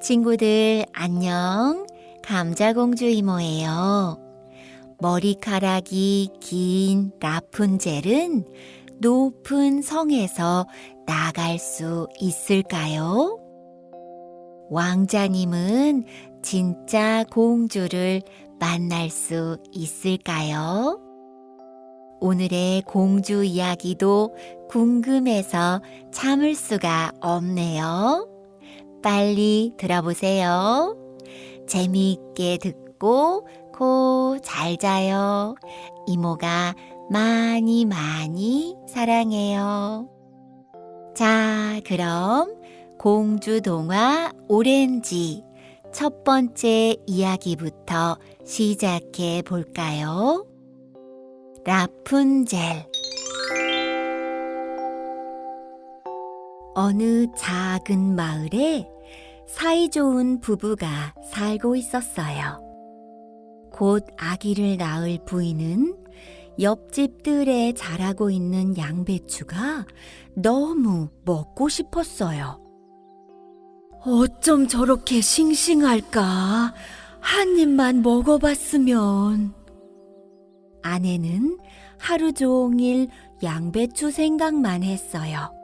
친구들 안녕. 감자공주 이모예요. 머리카락이 긴 라푼젤은 높은 성에서 나갈 수 있을까요? 왕자님은 진짜 공주를 만날 수 있을까요? 오늘의 공주 이야기도 궁금해서 참을 수가 없네요. 빨리 들어보세요. 재미있게 듣고 고잘 자요. 이모가 많이 많이 사랑해요. 자, 그럼 공주 동화 오렌지 첫 번째 이야기부터 시작해 볼까요? 라푼젤 어느 작은 마을에 사이좋은 부부가 살고 있었어요. 곧 아기를 낳을 부인은 옆집 뜰에 자라고 있는 양배추가 너무 먹고 싶었어요. 어쩜 저렇게 싱싱할까? 한 입만 먹어봤으면. 아내는 하루 종일 양배추 생각만 했어요.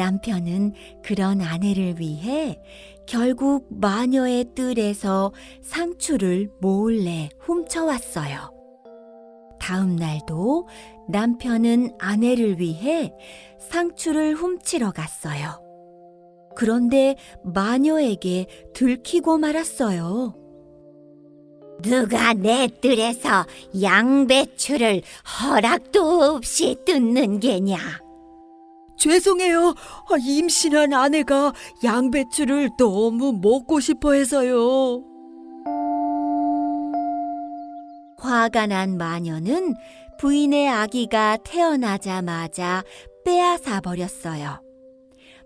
남편은 그런 아내를 위해 결국 마녀의 뜰에서 상추를 몰래 훔쳐왔어요. 다음 날도 남편은 아내를 위해 상추를 훔치러 갔어요. 그런데 마녀에게 들키고 말았어요. 누가 내 뜰에서 양배추를 허락도 없이 뜯는 게냐? 죄송해요. 아, 임신한 아내가 양배추를 너무 먹고 싶어 해서요. 화가 난 마녀는 부인의 아기가 태어나자마자 빼앗아 버렸어요.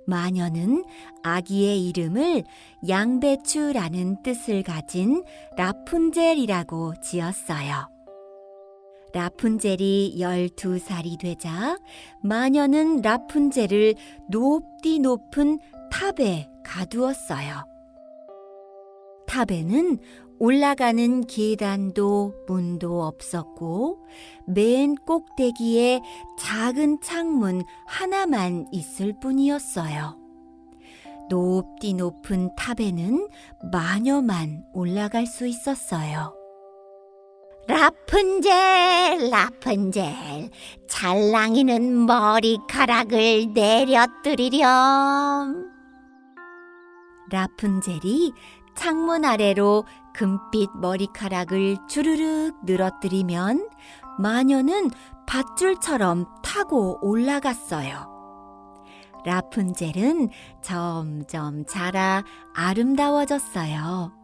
마녀는 아기의 이름을 양배추라는 뜻을 가진 라푼젤이라고 지었어요. 라푼젤이 12살이 되자 마녀는 라푼젤을 높디 높은 탑에 가두었어요. 탑에는 올라가는 계단도 문도 없었고 맨 꼭대기에 작은 창문 하나만 있을 뿐이었어요. 높디 높은 탑에는 마녀만 올라갈 수 있었어요. 라푼젤, 라푼젤, 찰랑이는 머리카락을 내려뜨리렴. 라푼젤이 창문 아래로 금빛 머리카락을 주르륵 늘어뜨리면 마녀는 밧줄처럼 타고 올라갔어요. 라푼젤은 점점 자라 아름다워졌어요.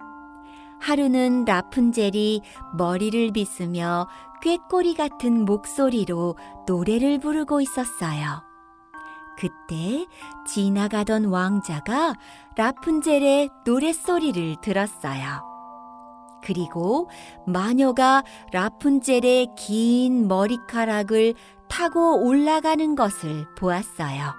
하루는 라푼젤이 머리를 빗으며 꾀꼬리 같은 목소리로 노래를 부르고 있었어요. 그때 지나가던 왕자가 라푼젤의 노랫소리를 들었어요. 그리고 마녀가 라푼젤의 긴 머리카락을 타고 올라가는 것을 보았어요.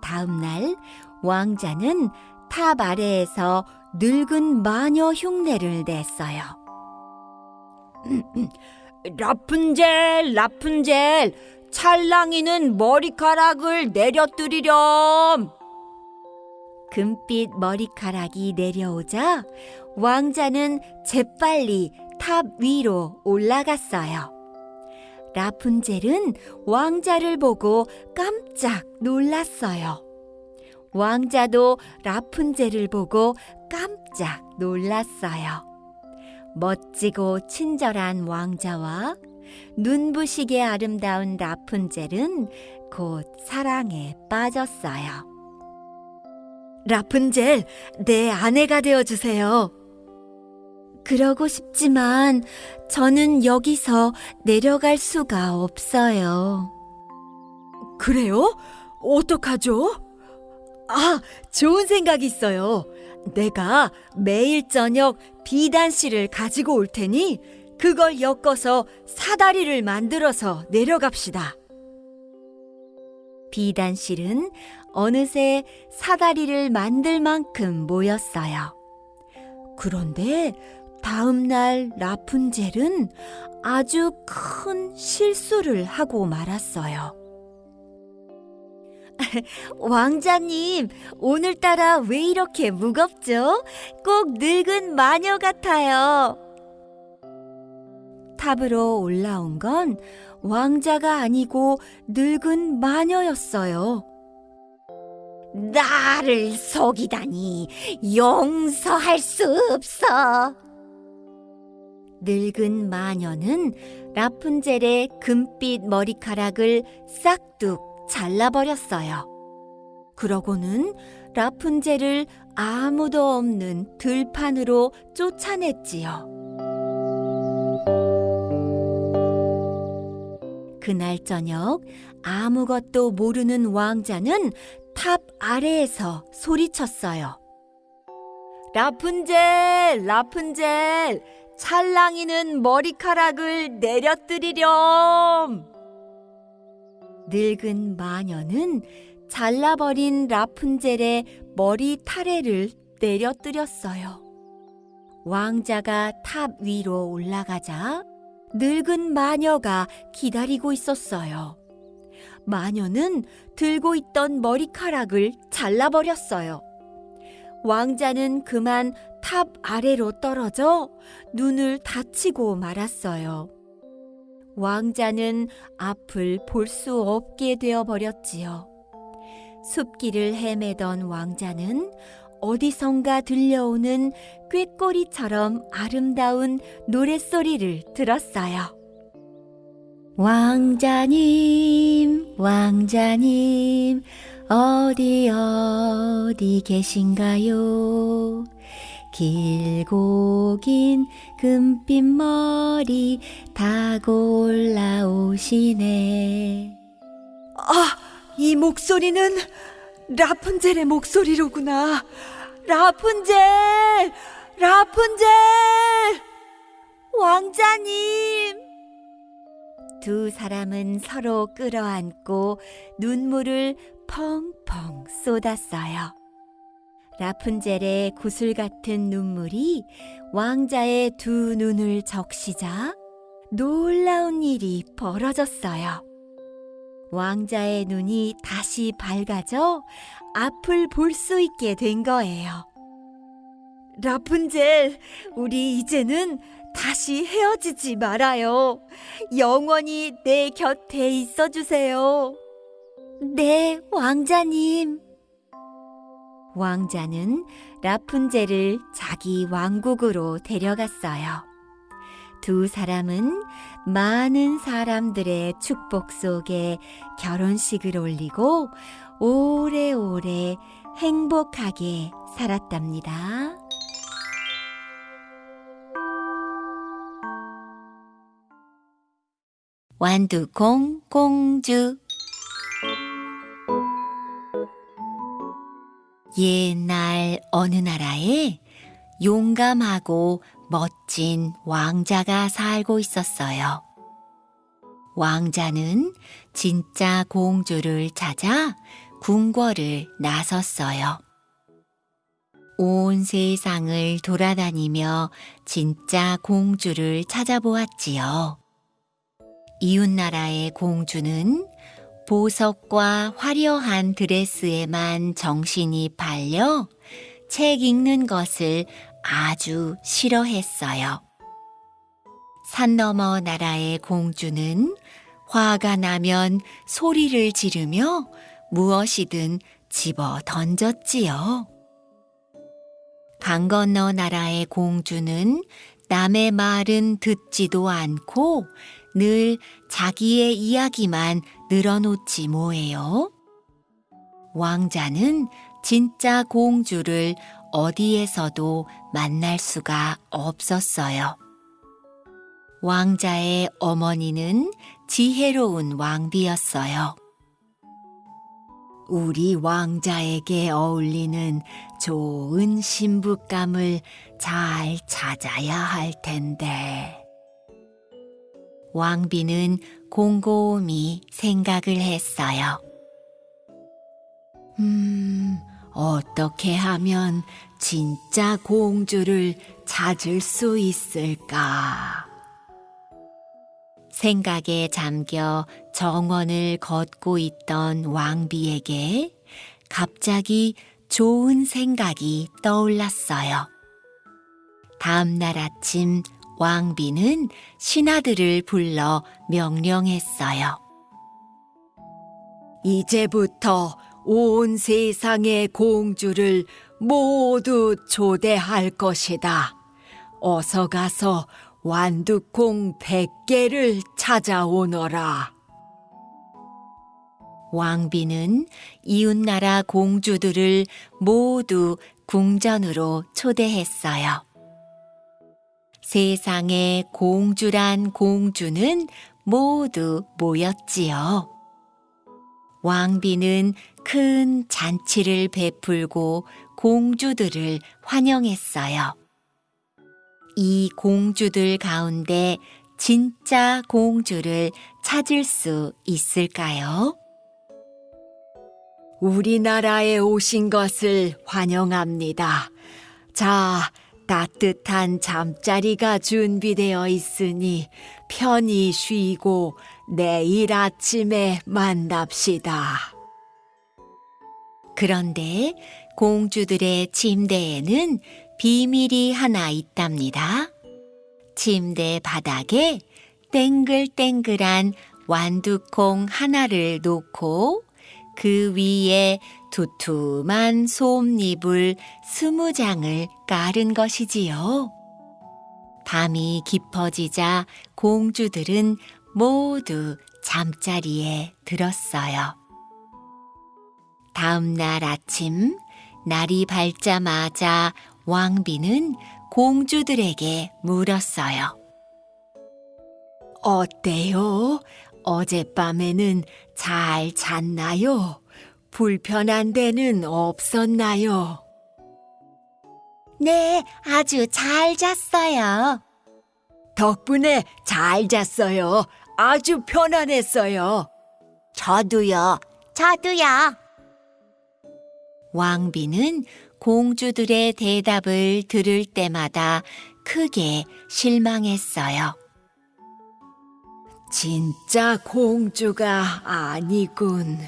다음 날 왕자는 탑 아래에서 늙은 마녀 흉내를 냈어요. 라푼젤, 라푼젤, 찰랑이는 머리카락을 내려뜨리렴. 금빛 머리카락이 내려오자 왕자는 재빨리 탑 위로 올라갔어요. 라푼젤은 왕자를 보고 깜짝 놀랐어요. 왕자도 라푼젤을 보고 깜짝 놀랐어요. 멋지고 친절한 왕자와 눈부시게 아름다운 라푼젤은 곧 사랑에 빠졌어요. 라푼젤, 내 아내가 되어 주세요. 그러고 싶지만 저는 여기서 내려갈 수가 없어요. 그래요? 어떡하죠? 아, 좋은 생각이 있어요. 내가 매일 저녁 비단 씨를 가지고 올 테니 그걸 엮어서 사다리를 만들어서 내려갑시다. 비단 실은 어느새 사다리를 만들 만큼 모였어요. 그런데 다음 날 라푼젤은 아주 큰 실수를 하고 말았어요. 왕자님, 오늘따라 왜 이렇게 무겁죠? 꼭 늙은 마녀 같아요. 탑으로 올라온 건 왕자가 아니고 늙은 마녀였어요. 나를 속이다니 용서할 수 없어. 늙은 마녀는 라푼젤의 금빛 머리카락을 싹둑 잘라버렸어요. 그러고는 라푼젤을 아무도 없는 들판으로 쫓아냈지요. 그날 저녁 아무것도 모르는 왕자는 탑 아래에서 소리쳤어요. 라푼젤, 라푼젤, 찰랑이는 머리카락을 내려뜨리렴. 늙은 마녀는 잘라버린 라푼젤의 머리 타래를 내려뜨렸어요. 왕자가 탑 위로 올라가자 늙은 마녀가 기다리고 있었어요. 마녀는 들고 있던 머리카락을 잘라버렸어요. 왕자는 그만 탑 아래로 떨어져 눈을 다치고 말았어요. 왕자는 앞을 볼 수 없게 되어 버렸지요. 숲길을 헤매던 왕자는 어디선가 들려오는 꾀꼬리처럼 아름다운 노랫소리를 들었어요. 왕자님, 왕자님, 어디 어디 계신가요? 길고 긴 금빛 머리 타고 올라오시네. 아, 이 목소리는 라푼젤의 목소리로구나. 라푼젤! 라푼젤! 왕자님! 두 사람은 서로 끌어안고 눈물을 펑펑 쏟았어요. 라푼젤의 구슬 같은 눈물이 왕자의 두 눈을 적시자 놀라운 일이 벌어졌어요. 왕자의 눈이 다시 밝아져 앞을 볼 수 있게 된 거예요. 라푼젤, 우리 이제는 다시 헤어지지 말아요. 영원히 내 곁에 있어 주세요. 네, 왕자님. 왕자는 라푼젤을 자기 왕국으로 데려갔어요. 두 사람은 많은 사람들의 축복 속에 결혼식을 올리고 오래오래 행복하게 살았답니다. 완두콩 공주 옛날 어느 나라에 용감하고 멋진 왕자가 살고 있었어요. 왕자는 진짜 공주를 찾아 궁궐을 나섰어요. 온 세상을 돌아다니며 진짜 공주를 찾아보았지요. 이웃나라의 공주는 보석과 화려한 드레스에만 정신이 팔려 책 읽는 것을 아주 싫어했어요. 산 너머 나라의 공주는 화가 나면 소리를 지르며 무엇이든 집어 던졌지요. 강 건너 나라의 공주는 남의 말은 듣지도 않고 늘 자기의 이야기만 늘어놓지 뭐예요? 왕자는 진짜 공주를 어디에서도 만날 수가 없었어요. 왕자의 어머니는 지혜로운 왕비였어요. 우리 왕자에게 어울리는 좋은 신부감을 잘 찾아야 할 텐데. 왕비는 곰곰이 생각을 했어요. 음, 어떻게 하면 진짜 공주를 찾을 수 있을까? 생각에 잠겨 정원을 걷고 있던 왕비에게 갑자기 좋은 생각이 떠올랐어요. 다음 날 아침 왕비는 신하들을 불러 명령했어요. 이제부터 온 세상의 공주를 모두 초대할 것이다. 어서 가서 완두콩 100개를 찾아오너라. 왕비는 이웃나라 공주들을 모두 궁전으로 초대했어요. 세상에 공주란 공주는 모두 모였지요. 왕비는 큰 잔치를 베풀고 공주들을 환영했어요. 이 공주들 가운데 진짜 공주를 찾을 수 있을까요? 우리나라에 오신 것을 환영합니다. 자, 따뜻한 잠자리가 준비되어 있으니 편히 쉬고 내일 아침에 만납시다. 그런데 공주들의 침대에는 비밀이 하나 있답니다. 침대 바닥에 땡글땡글한 완두콩 하나를 놓고 그 위에 두툼한 솜잎을 스무 장을 깔은 것이지요. 밤이 깊어지자 공주들은 모두 잠자리에 들었어요. 다음 날 아침, 날이 밝자마자 왕비는 공주들에게 물었어요. 어때요? 어젯밤에는 잘 잤나요? 불편한 데는 없었나요? 네, 아주 잘 잤어요. 덕분에 잘 잤어요. 아주 편안했어요. 저도요. 저도요. 왕비는 공주들의 대답을 들을 때마다 크게 실망했어요. 진짜 공주가 아니군.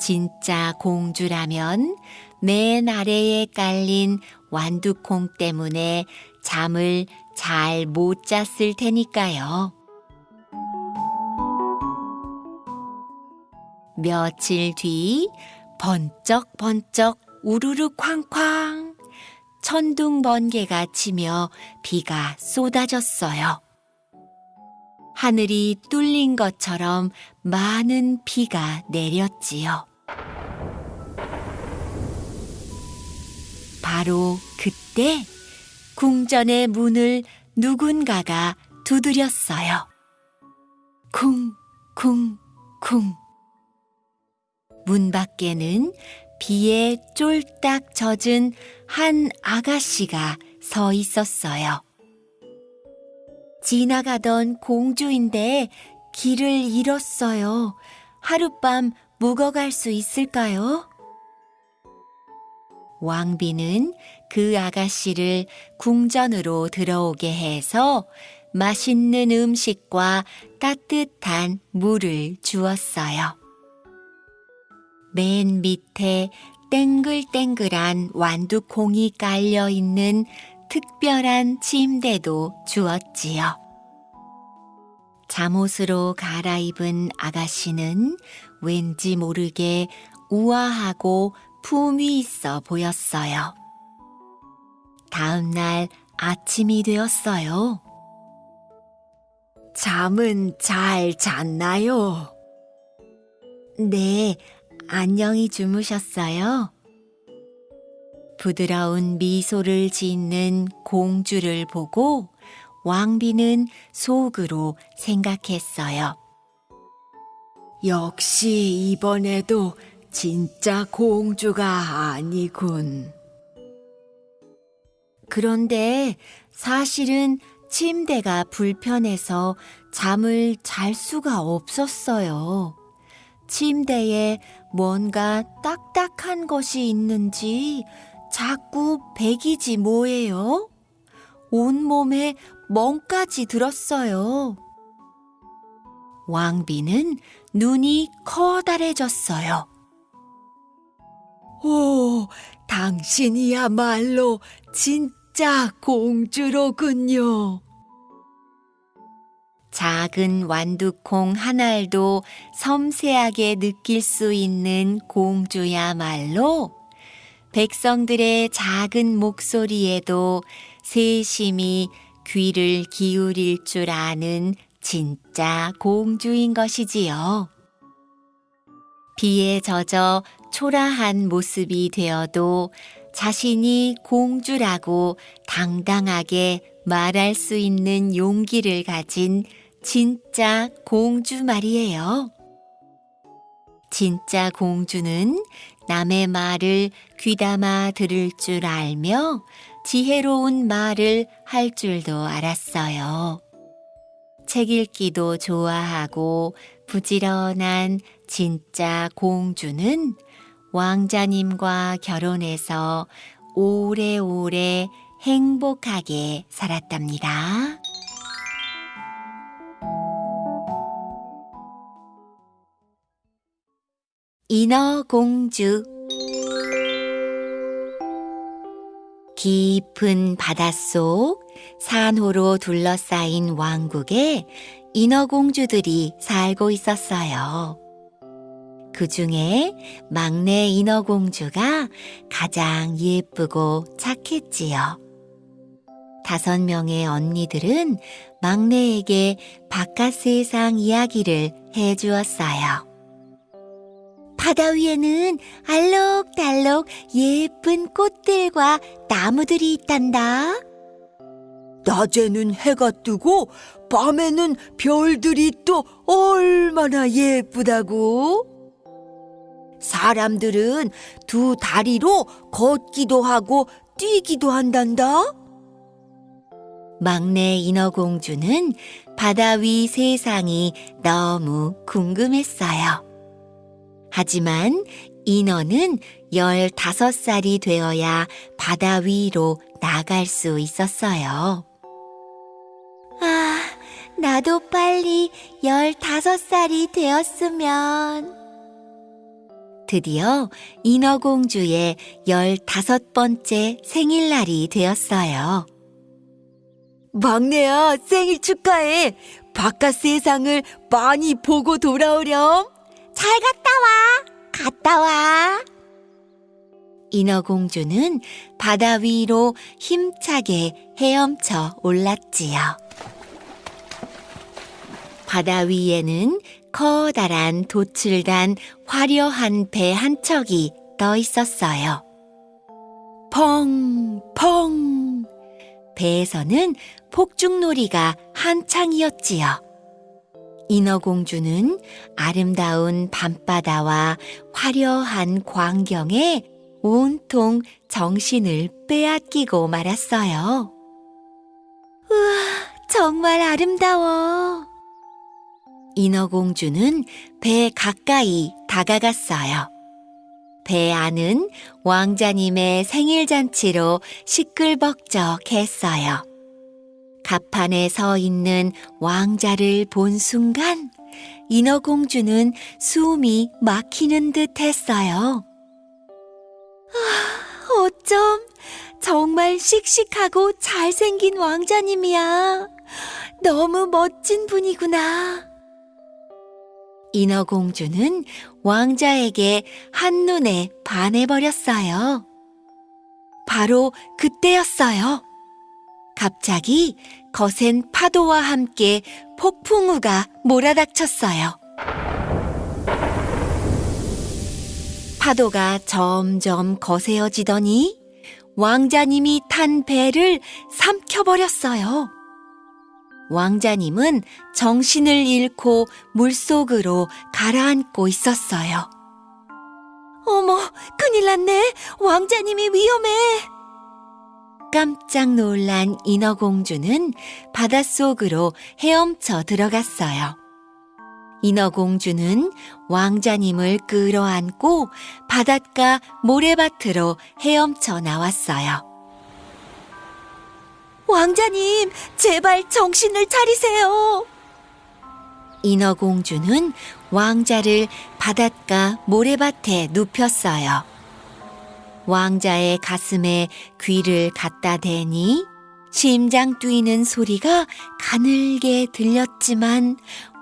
진짜 공주라면 맨 아래에 깔린 완두콩 때문에 잠을 잘 못 잤을 테니까요. 며칠 뒤 번쩍 번쩍 우르르 쾅쾅 천둥 번개가 치며 비가 쏟아졌어요. 하늘이 뚫린 것처럼 많은 비가 내렸지요. 바로 그때 궁전의 문을 누군가가 두드렸어요. 쿵, 쿵, 쿵. 문 밖에는 비에 쫄딱 젖은 한 아가씨가 서 있었어요. 지나가던 공주인데 길을 잃었어요. 하룻밤 묵어갈 수 있을까요? 왕비는 그 아가씨를 궁전으로 들어오게 해서 맛있는 음식과 따뜻한 물을 주었어요. 맨 밑에 땡글땡글한 완두콩이 깔려 있는 특별한 침대도 주었지요. 잠옷으로 갈아입은 아가씨는 왠지 모르게 우아하고 품위 있어 보였어요. 다음 날 아침이 되었어요. 잠은 잘 잤나요? 네, 안녕히 주무셨어요? 부드러운 미소를 짓는 공주를 보고 왕비는 속으로 생각했어요. 역시 이번에도 진짜 공주가 아니군. 그런데 사실은 침대가 불편해서 잠을 잘 수가 없었어요. 침대에 뭔가 딱딱한 것이 있는지 자꾸 배기지 뭐예요? 온몸에 멍까지 들었어요. 왕비는 눈이 커다래졌어요. 오, 당신이야말로 진짜 공주로군요. 작은 완두콩 한 알도 섬세하게 느낄 수 있는 공주야말로 백성들의 작은 목소리에도 세심히 귀를 기울일 줄 아는 진짜 공주인 것이지요. 비에 젖어 초라한 모습이 되어도 자신이 공주라고 당당하게 말할 수 있는 용기를 가진 진짜 공주 말이에요. 진짜 공주는 남의 말을 귀담아 들을 줄 알며 지혜로운 말을 할 줄도 알았어요. 책 읽기도 좋아하고 부지런한 진짜 공주는 왕자님과 결혼해서 오래오래 행복하게 살았답니다. 인어공주 깊은 바닷속 산호로 둘러싸인 왕국에 인어공주들이 살고 있었어요. 그 중에 막내 인어공주가 가장 예쁘고 착했지요. 다섯 명의 언니들은 막내에게 바깥 세상 이야기를 해 주었어요. 바다 위에는 알록달록 예쁜 꽃들과 나무들이 있단다. 낮에는 해가 뜨고 밤에는 별들이 또 얼마나 예쁘다고. 사람들은 두 다리로 걷기도 하고 뛰기도 한단다. 막내 인어공주는 바다 위 세상이 너무 궁금했어요. 하지만 인어는 15살이 되어야 바다 위로 나갈 수 있었어요. 아, 나도 빨리 15살이 되었으면. 드디어 인어공주의 15번째 생일날이 되었어요. 막내야, 생일 축하해. 바깥 세상을 많이 보고 돌아오렴. 잘 갔다 와. 갔다 와. 인어공주는 바다 위로 힘차게 헤엄쳐 올랐지요. 바다 위에는 커다란 도출단 화려한 배 한 척이 떠 있었어요. 펑, 펑. 배에서는 폭죽놀이가 한창이었지요. 인어공주는 아름다운 밤바다와 화려한 광경에 온통 정신을 빼앗기고 말았어요. 우와, 정말 아름다워. 인어공주는 배 가까이 다가갔어요. 배 안은 왕자님의 생일잔치로 시끌벅적했어요. 갑판에 서 있는 왕자를 본 순간 인어공주는 숨이 막히는 듯 했어요. 아, 어쩜 정말 씩씩하고 잘생긴 왕자님이야. 너무 멋진 분이구나. 인어공주는 왕자에게 한눈에 반해버렸어요. 바로 그때였어요. 갑자기 거센 파도와 함께 폭풍우가 몰아닥쳤어요. 파도가 점점 거세어지더니 왕자님이 탄 배를 삼켜버렸어요. 왕자님은 정신을 잃고 물속으로 가라앉고 있었어요. 어머, 큰일 났네. 왕자님이 위험해. 깜짝 놀란 인어공주는 바닷속으로 헤엄쳐 들어갔어요. 인어공주는 왕자님을 끌어안고 바닷가 모래밭으로 헤엄쳐 나왔어요. 왕자님, 제발 정신을 차리세요. 인어공주는 왕자를 바닷가 모래밭에 눕혔어요. 왕자의 가슴에 귀를 갖다 대니 심장 뛰는 소리가 가늘게 들렸지만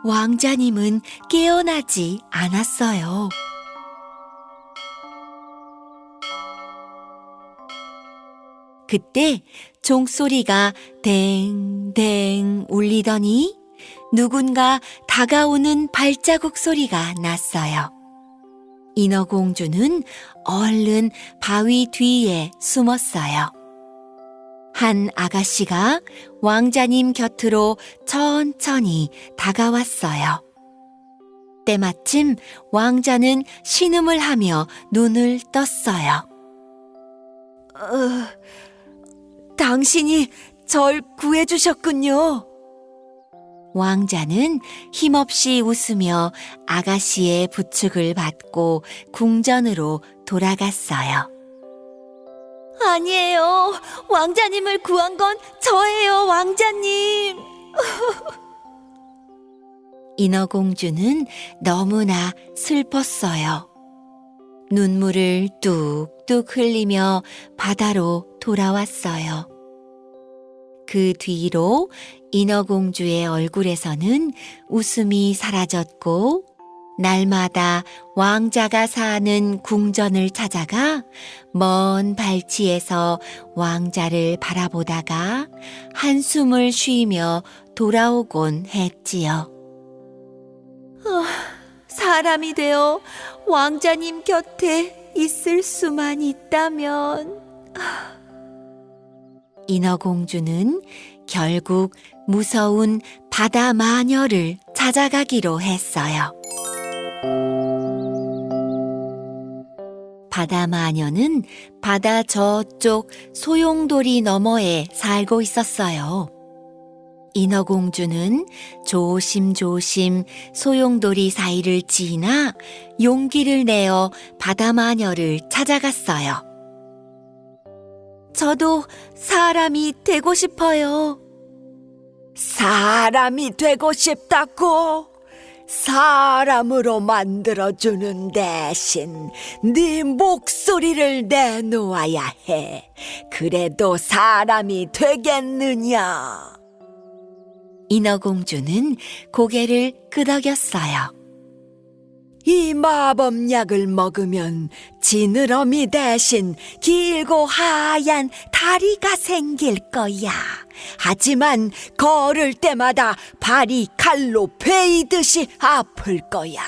왕자님은 깨어나지 않았어요. 그때 종소리가 댕댕 울리더니 누군가 다가오는 발자국 소리가 났어요. 인어공주는 얼른 바위 뒤에 숨었어요. 한 아가씨가 왕자님 곁으로 천천히 다가왔어요. 때마침 왕자는 신음을 하며 눈을 떴어요. 어, 당신이 절 구해주셨군요. 왕자는 힘없이 웃으며 아가씨의 부축을 받고 궁전으로 돌아갔어요. 아니에요. 왕자님을 구한 건 저예요, 왕자님. 인어공주는 너무나 슬펐어요. 눈물을 뚝뚝 흘리며 바다로 돌아왔어요. 그 뒤로 인어공주의 얼굴에서는 웃음이 사라졌고, 날마다 왕자가 사는 궁전을 찾아가 먼 발치에서 왕자를 바라보다가 한숨을 쉬며 돌아오곤 했지요. 사람이 되어 왕자님 곁에 있을 수만 있다면. 인어공주는 결국 무서운 바다 마녀를 찾아가기로 했어요. 바다 마녀는 바다 저쪽 소용돌이 너머에 살고 있었어요. 인어공주는 조심조심 소용돌이 사이를 지나 용기를 내어 바다 마녀를 찾아갔어요. 저도 사람이 되고 싶어요. 사람이 되고 싶다고? 사람으로 만들어주는 대신 네 목소리를 내놓아야 해. 그래도 사람이 되겠느냐? 인어공주는 고개를 끄덕였어요. 이 마법약을 먹으면 지느러미 대신 길고 하얀 다리가 생길 거야. 하지만 걸을 때마다 발이 칼로 베이듯이 아플 거야.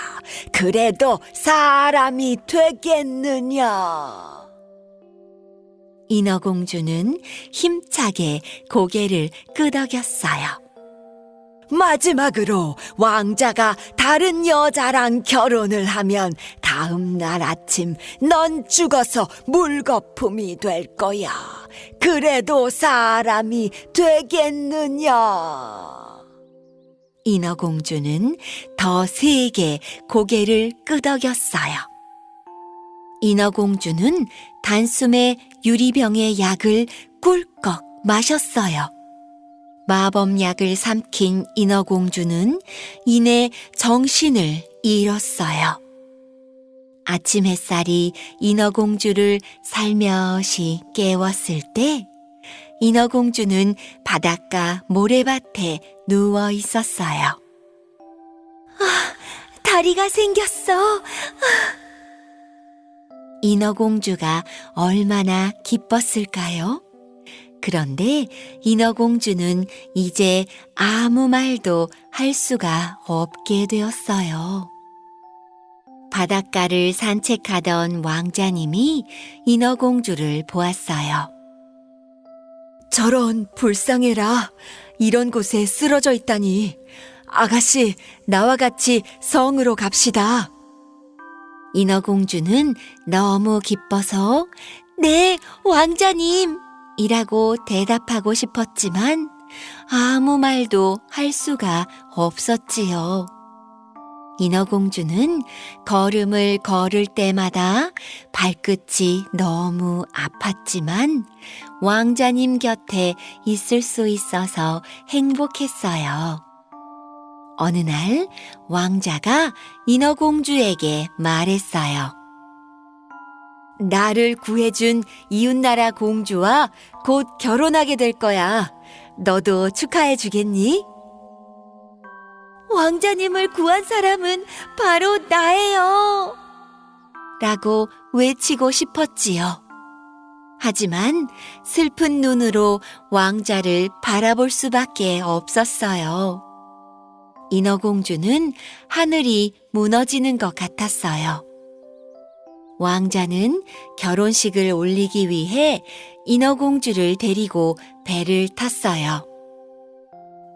그래도 사람이 되겠느냐? 인어공주는 힘차게 고개를 끄덕였어요. 마지막으로 왕자가 다른 여자랑 결혼을 하면 다음 날 아침 넌 죽어서 물거품이 될 거야. 그래도 사람이 되겠느냐? 인어공주는 더 세게 고개를 끄덕였어요. 인어공주는 단숨에 유리병의 약을 꿀꺽 마셨어요. 마법약을 삼킨 인어공주는 이내 정신을 잃었어요. 아침 햇살이 인어공주를 살며시 깨웠을 때 인어공주는 바닷가 모래밭에 누워 있었어요. 다리가 생겼어. 인어공주가 얼마나 기뻤을까요? 그런데 인어공주는 이제 아무 말도 할 수가 없게 되었어요. 바닷가를 산책하던 왕자님이 인어공주를 보았어요. 저런 불쌍해라. 이런 곳에 쓰러져 있다니. 아가씨, 나와 같이 성으로 갑시다. 인어공주는 너무 기뻐서 네, 왕자님! 이라고 대답하고 싶었지만 아무 말도 할 수가 없었지요. 인어공주는 걸음을 걸을 때마다 발끝이 너무 아팠지만 왕자님 곁에 있을 수 있어서 행복했어요. 어느 날 왕자가 인어공주에게 말했어요. 나를 구해준 이웃나라 공주와 곧 결혼하게 될 거야. 너도 축하해 주겠니? 왕자님을 구한 사람은 바로 나예요. 라고 외치고 싶었지요. 하지만 슬픈 눈으로 왕자를 바라볼 수밖에 없었어요. 인어공주는 하늘이 무너지는 것 같았어요. 왕자는 결혼식을 올리기 위해 인어공주를 데리고 배를 탔어요.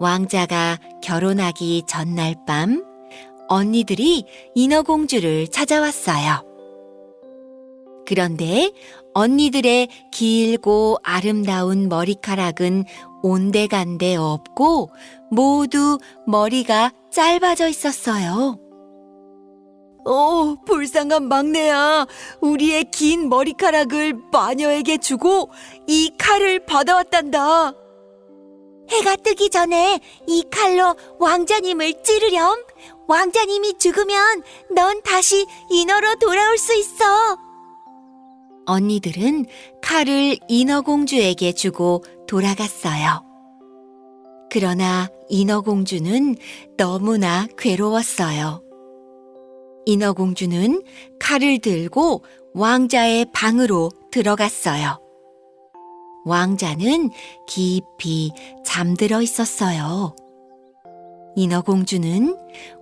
왕자가 결혼하기 전날 밤 언니들이 인어공주를 찾아왔어요. 그런데 언니들의 길고 아름다운 머리카락은 온데간데 없고 모두 머리가 짧아져 있었어요. 어, 불쌍한 막내야. 우리의 긴 머리카락을 마녀에게 주고 이 칼을 받아왔단다. 해가 뜨기 전에 이 칼로 왕자님을 찌르렴. 왕자님이 죽으면 넌 다시 인어로 돌아올 수 있어. 언니들은 칼을 인어공주에게 주고 돌아갔어요. 그러나 인어공주는 너무나 괴로웠어요. 인어공주는 칼을 들고 왕자의 방으로 들어갔어요. 왕자는 깊이 잠들어 있었어요. 인어공주는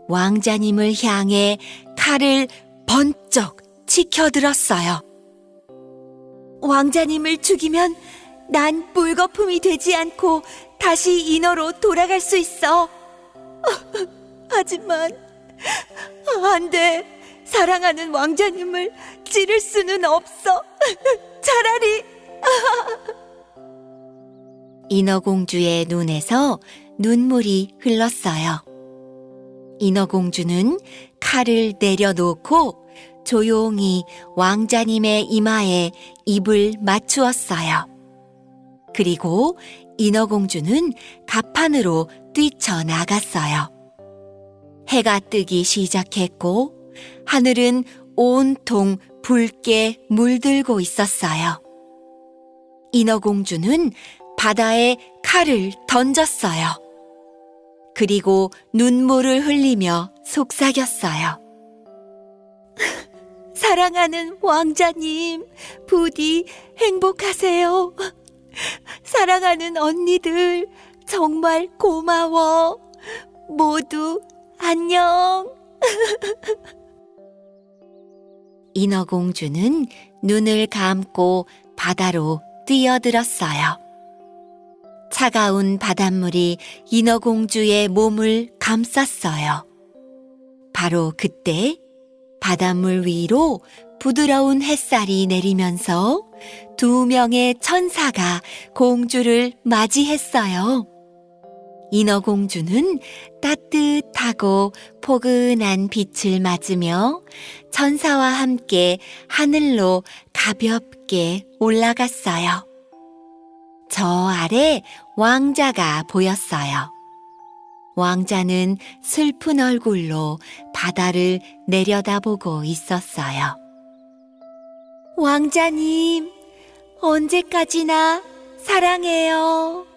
왕자님을 향해 칼을 번쩍 치켜들었어요. 왕자님을 죽이면 난 물거품이 되지 않고 다시 인어로 돌아갈 수 있어. 하지만 안 돼. 사랑하는 왕자님을 찌를 수는 없어. 차라리 인어공주의 눈에서 눈물이 흘렀어요. 인어공주는 칼을 내려놓고 조용히 왕자님의 이마에 입을 맞추었어요. 그리고 인어공주는 갑판으로 뛰쳐나갔어요. 해가 뜨기 시작했고 하늘은 온통 붉게 물들고 있었어요. 인어공주는 바다에 칼을 던졌어요. 그리고 눈물을 흘리며 속삭였어요. 사랑하는 왕자님, 부디 행복하세요. 사랑하는 언니들, 정말 고마워. 모두 안녕. 인어공주는 눈을 감고 바다로 뛰어들었어요. 차가운 바닷물이 인어공주의 몸을 감쌌어요. 바로 그때 바닷물 위로 부드러운 햇살이 내리면서 두 명의 천사가 공주를 맞이했어요. 인어공주는 따뜻하고 포근한 빛을 맞으며 천사와 함께 하늘로 가볍게 올라갔어요. 저 아래 왕자가 보였어요. 왕자는 슬픈 얼굴로 바다를 내려다보고 있었어요. 왕자님, 언제까지나 사랑해요.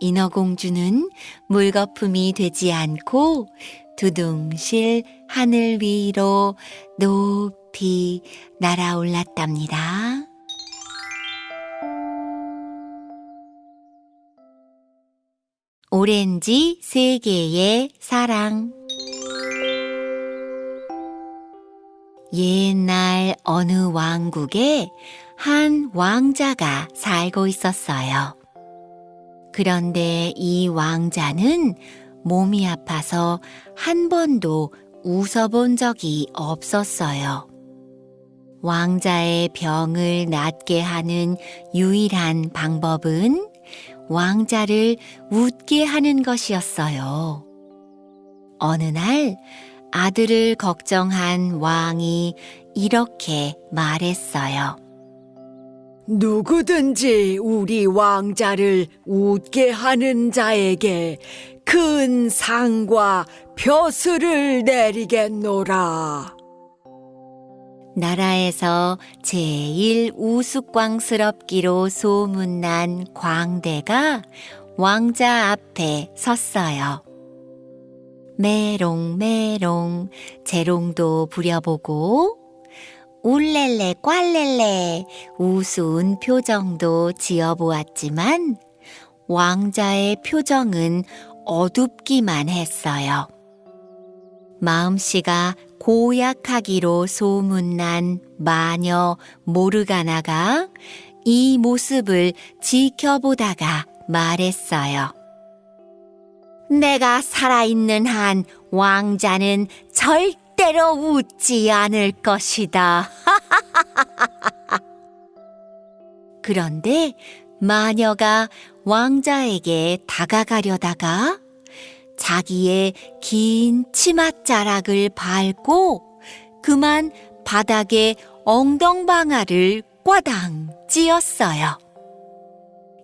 인어공주는 물거품이 되지 않고 두둥실 하늘 위로 높이 날아올랐답니다. 오렌지 세 개의 사랑 옛날 어느 왕국에 한 왕자가 살고 있었어요. 그런데 이 왕자는 몸이 아파서 한 번도 웃어본 적이 없었어요. 왕자의 병을 낫게 하는 유일한 방법은 왕자를 웃게 하는 것이었어요. 어느 날 아들을 걱정한 왕이 이렇게 말했어요. 누구든지 우리 왕자를 웃게 하는 자에게 큰 상과 벼슬을 내리겠노라. 나라에서 제일 우스꽝스럽기로 소문난 광대가 왕자 앞에 섰어요. 메롱메롱 재롱도 부려보고 울렐레 꽐렐레 우스운 표정도 지어보았지만 왕자의 표정은 어둡기만 했어요. 마음씨가 고약하기로 소문난 마녀 모르가나가 이 모습을 지켜보다가 말했어요. 내가 살아있는 한 왕자는 절대 로 웃지 않을 것이다. 그런데 마녀가 왕자에게 다가가려다가 자기의 긴 치맛자락을 밟고 그만 바닥에 엉덩방아를 꽈당 찧었어요.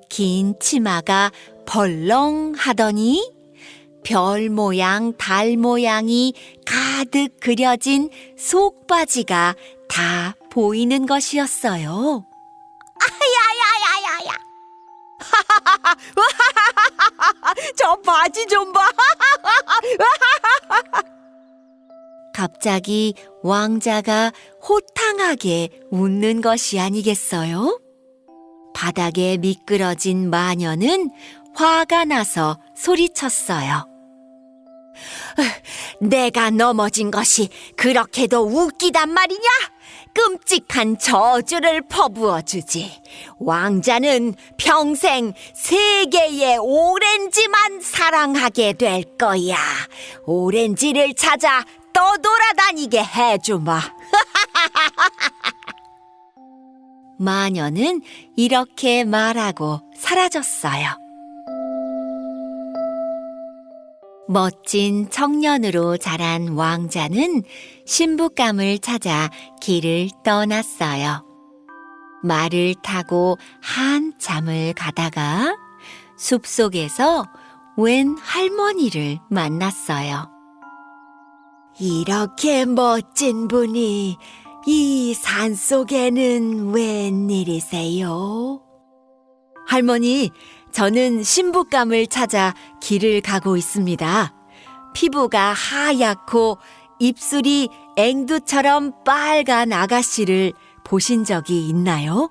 긴 치마가 벌렁 하더니 별 모양, 달 모양이 가득 그려진 속바지가 다 보이는 것이었어요. 야야야야야. 저 바지 좀 봐. 갑자기 왕자가 호탕하게 웃는 것이 아니겠어요? 바닥에 미끄러진 마녀는 화가 나서 소리쳤어요. 내가 넘어진 것이 그렇게도 웃기단 말이냐? 끔찍한 저주를 퍼부어 주지. 왕자는 평생 세계의 오렌지만 사랑하게 될 거야. 오렌지를 찾아 떠돌아다니게 해주마. 마녀는 이렇게 말하고 사라졌어요. 멋진 청년으로 자란 왕자는 신부감을 찾아 길을 떠났어요. 말을 타고 한참을 가다가 숲속에서 웬 할머니를 만났어요. 이렇게 멋진 분이 이 산속에는 웬일이세요? 할머니, 저는 신부감을 찾아 길을 가고 있습니다. 피부가 하얗고 입술이 앵두처럼 빨간 아가씨를 보신 적이 있나요?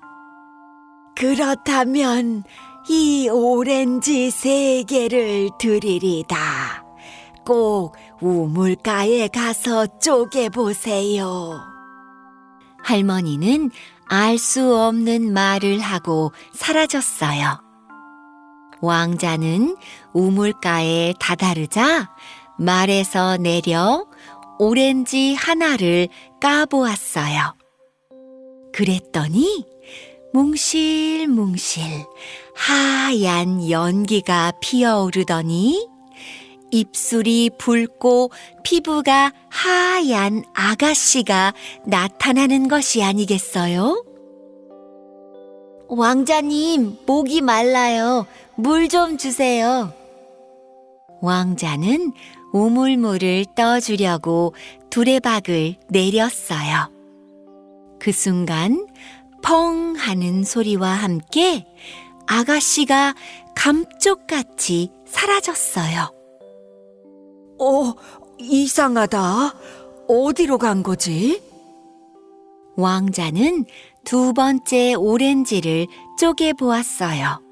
그렇다면 이 오렌지 세 개를 드리리다. 꼭 우물가에 가서 쪼개보세요. 할머니는 알 수 없는 말을 하고 사라졌어요. 왕자는 우물가에 다다르자 말에서 내려 오렌지 하나를 까보았어요. 그랬더니 뭉실뭉실 하얀 연기가 피어오르더니 입술이 붉고 피부가 하얀 아가씨가 나타나는 것이 아니겠어요? 왕자님, 목이 말라요. 물 좀 주세요. 왕자는 우물물을 떠주려고 두레박을 내렸어요. 그 순간 펑 하는 소리와 함께 아가씨가 감쪽같이 사라졌어요. 어, 이상하다. 어디로 간 거지? 왕자는 두 번째 오렌지를 쪼개보았어요.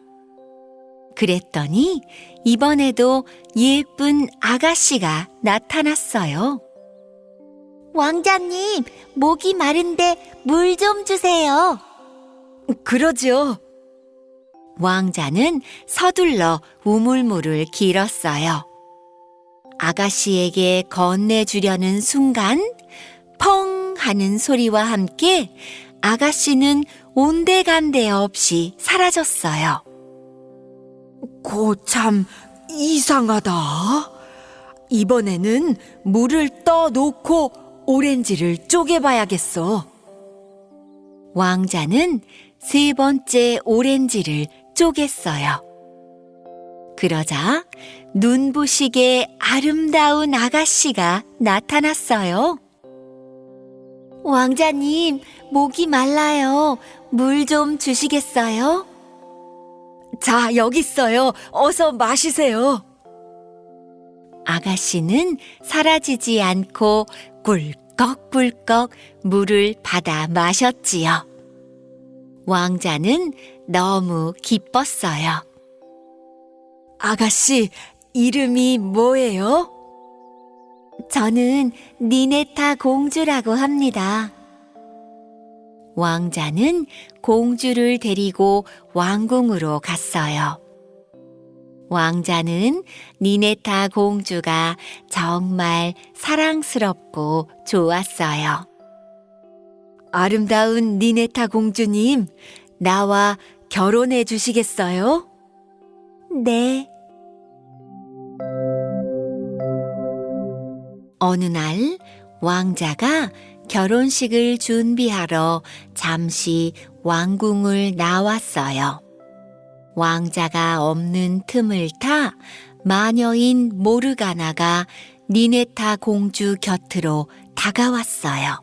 그랬더니 이번에도 예쁜 아가씨가 나타났어요. 왕자님, 목이 마른데 물 좀 주세요. 그러죠. 왕자는 서둘러 우물물을 길었어요. 아가씨에게 건네주려는 순간 펑 하는 소리와 함께 아가씨는 온데간데 없이 사라졌어요. 고참 이상하다. 이번에는 물을 떠 놓고 오렌지를 쪼개봐야겠어. 왕자는 세 번째 오렌지를 쪼갰어요. 그러자 눈부시게 아름다운 아가씨가 나타났어요. 왕자님, 목이 말라요. 물 좀 주시겠어요? 자, 여기 있어요. 어서 마시세요. 아가씨는 사라지지 않고 꿀꺽꿀꺽 물을 받아 마셨지요. 왕자는 너무 기뻤어요. 아가씨, 이름이 뭐예요? 저는 니네타 공주라고 합니다. 왕자는 공주를 데리고 왕궁으로 갔어요. 왕자는 니네타 공주가 정말 사랑스럽고 좋았어요. 아름다운 니네타 공주님, 나와 결혼해 주시겠어요? 네. 어느 날 왕자가 결혼식을 준비하러 잠시 왕궁을 나왔어요. 왕자가 없는 틈을 타 마녀인 모르가나가 니네타 공주 곁으로 다가왔어요.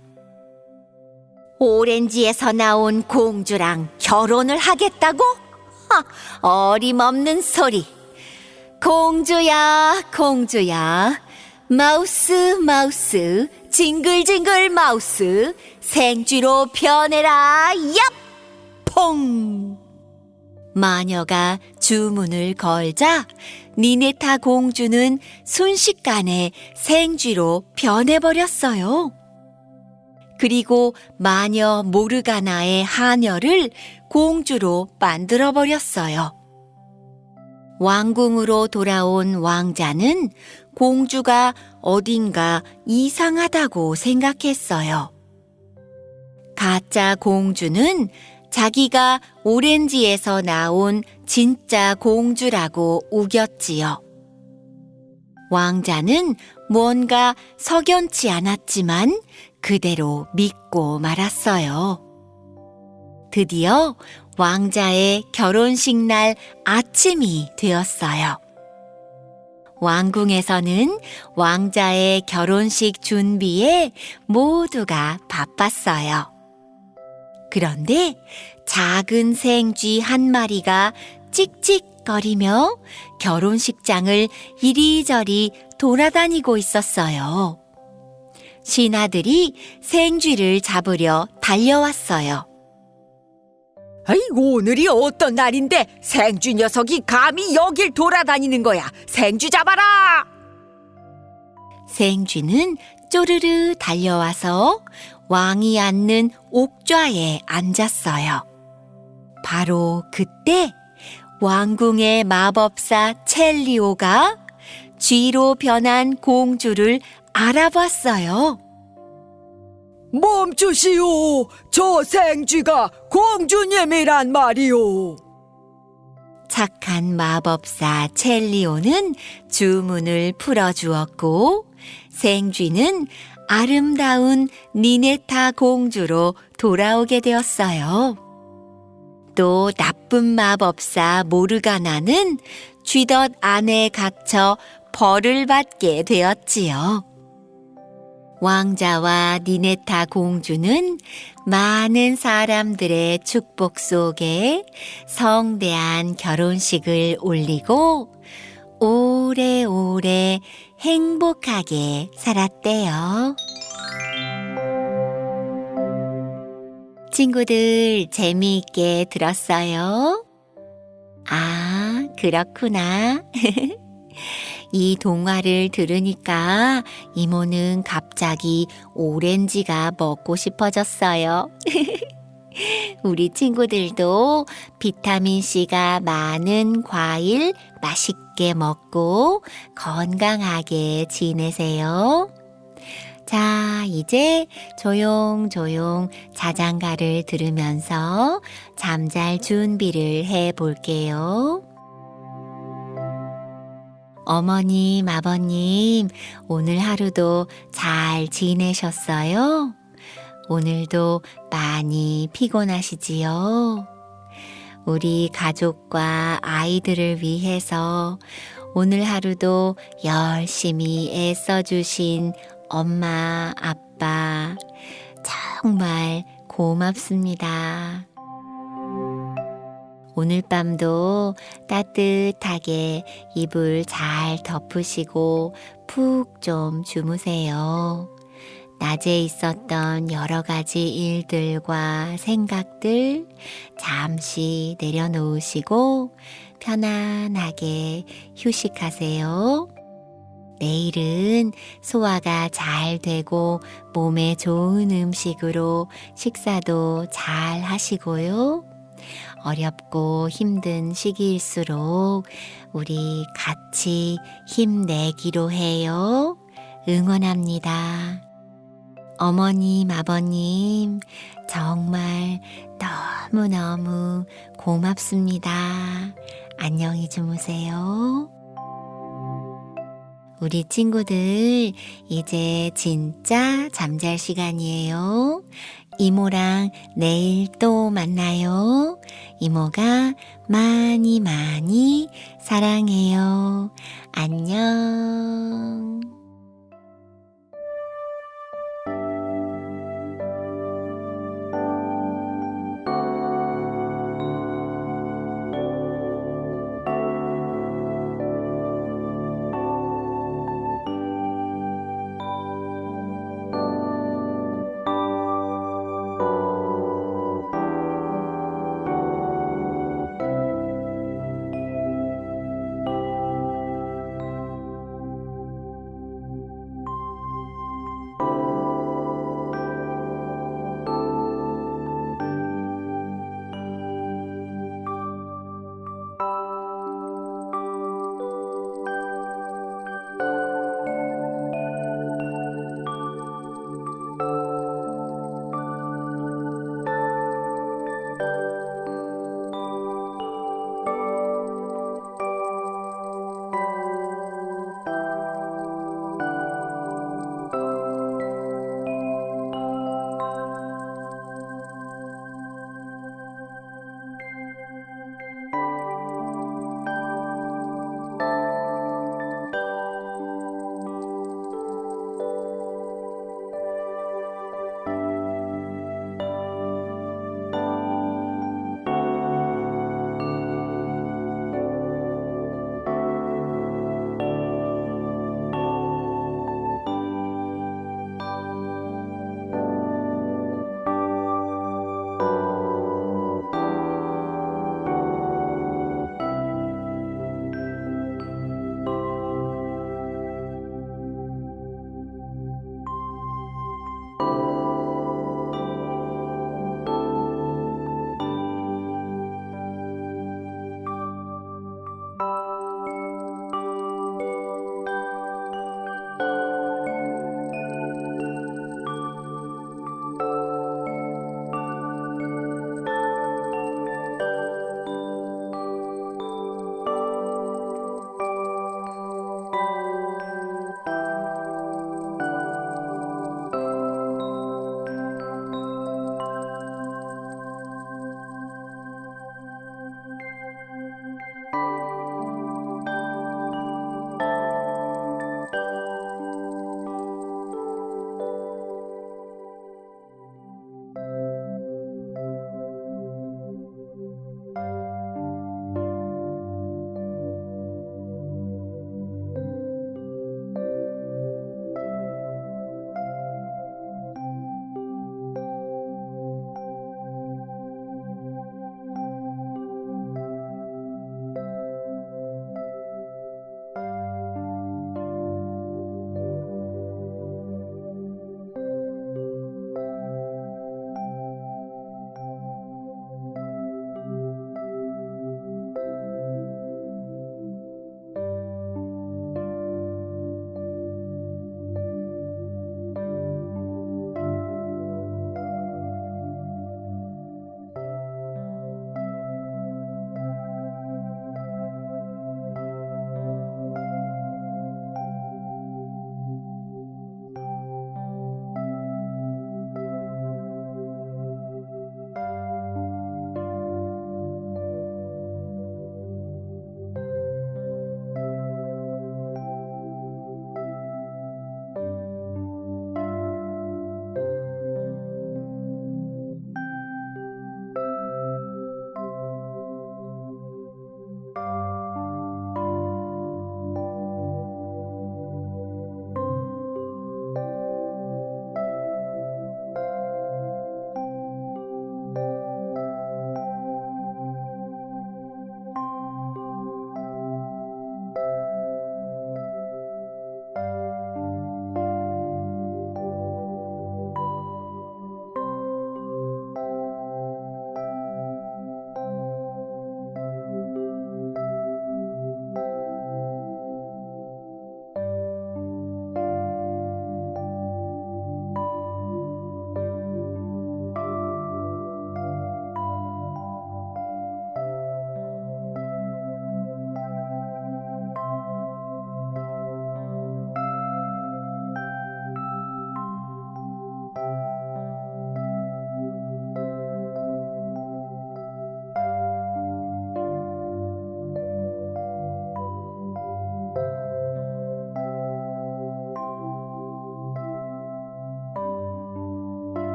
오렌지에서 나온 공주랑 결혼을 하겠다고? 하, 어림없는 소리. 공주야, 공주야. 마우스, 마우스, 징글징글 마우스, 생쥐로 변해라, 얍! 퐁! 마녀가 주문을 걸자 니네타 공주는 순식간에 생쥐로 변해버렸어요. 그리고 마녀 모르가나의 하녀를 공주로 만들어버렸어요. 왕궁으로 돌아온 왕자는 공주가 어딘가 이상하다고 생각했어요. 가짜 공주는 자기가 오렌지에서 나온 진짜 공주라고 우겼지요. 왕자는 뭔가 석연치 않았지만 그대로 믿고 말았어요. 드디어 왕자의 결혼식 날 아침이 되었어요. 왕궁에서는 왕자의 결혼식 준비에 모두가 바빴어요. 그런데 작은 생쥐 한 마리가 찍찍거리며 결혼식장을 이리저리 돌아다니고 있었어요. 신하들이 생쥐를 잡으려 달려왔어요. 아이고, 오늘이 어떤 날인데 생쥐 녀석이 감히 여길 돌아다니는 거야. 생쥐 잡아라! 생쥐는 쪼르르 달려와서 왕이 앉는 옥좌에 앉았어요. 바로 그때 왕궁의 마법사 첼리오가 쥐로 변한 공주를 알아봤어요. 멈추시오! 저 생쥐가 공주님이란 말이오! 착한 마법사 첼리오는 주문을 풀어주었고 생쥐는 아름다운 니네타 공주로 돌아오게 되었어요. 또 나쁜 마법사 모르가나는 쥐덫 안에 갇혀 벌을 받게 되었지요. 왕자와 니네타 공주는 많은 사람들의 축복 속에 성대한 결혼식을 올리고 오래오래 행복하게 살았대요. 친구들 재미있게 들었어요? 아, 그렇구나. 이 동화를 들으니까 이모는 갑자기 오렌지가 먹고 싶어졌어요. 우리 친구들도 비타민C가 많은 과일 맛있게 먹고 건강하게 지내세요. 자, 이제 조용조용 자장가를 들으면서 잠잘 준비를 해 볼게요. 어머님, 아버님, 오늘 하루도 잘 지내셨어요? 오늘도 많이 피곤하시지요? 우리 가족과 아이들을 위해서 오늘 하루도 열심히 애써주신 엄마, 아빠, 정말 고맙습니다. 오늘 밤도 따뜻하게 이불 잘 덮으시고 푹 좀 주무세요. 낮에 있었던 여러 가지 일들과 생각들 잠시 내려놓으시고 편안하게 휴식하세요. 내일은 소화가 잘 되고 몸에 좋은 음식으로 식사도 잘 하시고요. 어렵고 힘든 시기일수록 우리 같이 힘내기로 해요. 응원합니다. 어머님, 아버님, 정말 너무너무 고맙습니다. 안녕히 주무세요. 우리 친구들, 이제 진짜 잠잘 시간이에요. 이모랑 내일 또 만나요. 이모가 많이 많이 사랑해요. 안녕.